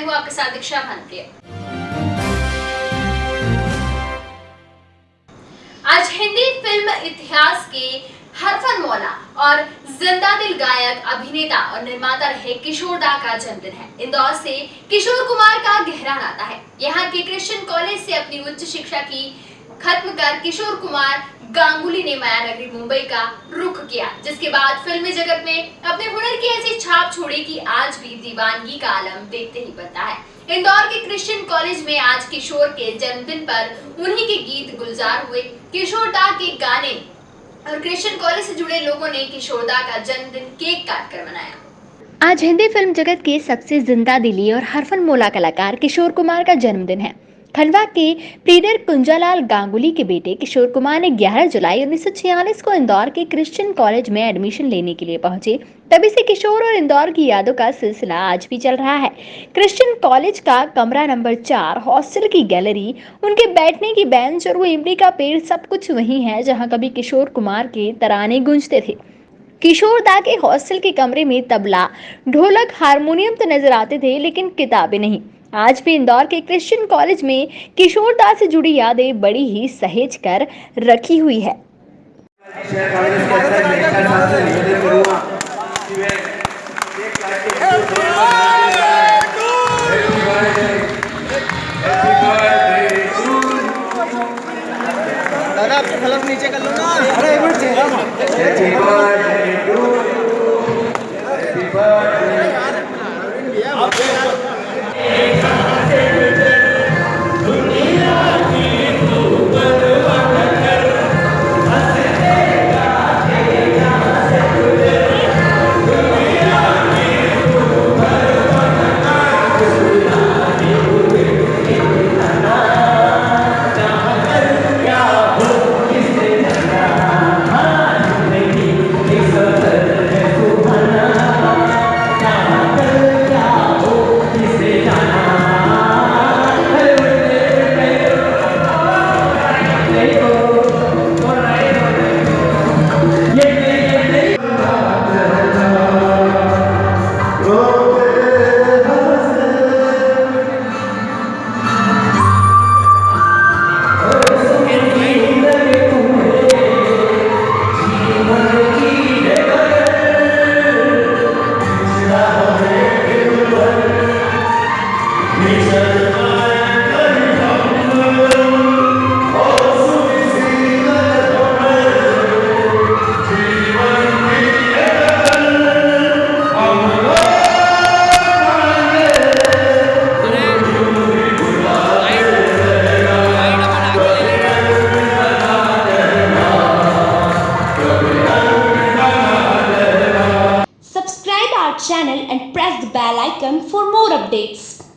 मैं हूँ आपके साथ दीक्षा भानप्रिय आज हिंदी फ़िल्म इतिहास के हरफन मौला और ज़िंदा दिल गायक, अभिनेता और निर्माता रहे किशोर दा का जन्मदिन है। इंदौर से किशोर कुमार का गहरा नाता है। यहाँ के क्रिश्चियन कॉलेज से अपनी उच्च शिक्षा की खत्म कर किशोर कुमार गांगुली ने माया नगरी मुंबई का रुख किया, जिसके बाद फिल्मी जगत में अपने हुनर की ऐसी छाप छोड़ी कि आज भी दीवानगी का आलम देखते ही बनता है। इंदौर के क्रिश्चियन कॉलेज में आज किशोर के जन्मदिन पर उन्हीं के गीत गुलजार हुए। किशोर दा के गाने और क्रिश्चियन कॉलेज से जुड़े लोगों ने किशोर दा का जन्मदिन केक काट कर मनाया। आज हिंदी फ़िल्म जगत के सबसे ज़िंदा दिली और हरफन मोला कलाकार किशोर कुमार का जन्मदिन है। खंडवा के प्रीडर कुंजालाल गांगुली के बेटे किशोर कुमार ने 11 जुलाई 1946 को इंदौर के क्रिश्चियन कॉलेज में एडमिशन लेने के लिए पहुँचे। तभी से किशोर और इंदौर की यादों का सिलसिला आज भी चल रहा है। क्रिश्चियन कॉलेज का कमरा नंबर चार, हॉस्टल की गैलरी, उनके बैठने की बेंच और वो इमली का पेड़ सब कुछ वही है जहाँ कभी किशोर कुमार के तराने गूंजते थे। किशोर दा के हॉस्टल के कमरे में तबला, ढोलक, हारमोनियम तो नज़र आते थे, लेकिन किताबें नहीं। आज भी इंदौर के क्रिश्चियन कॉलेज में किशोर दा से जुड़ी यादें बड़ी ही सहेज कर रखी हुई है। दादा आपके फलक नीचे कर लो ना। अरे एक मिनट चेहरा channel and press the bell icon for more updates.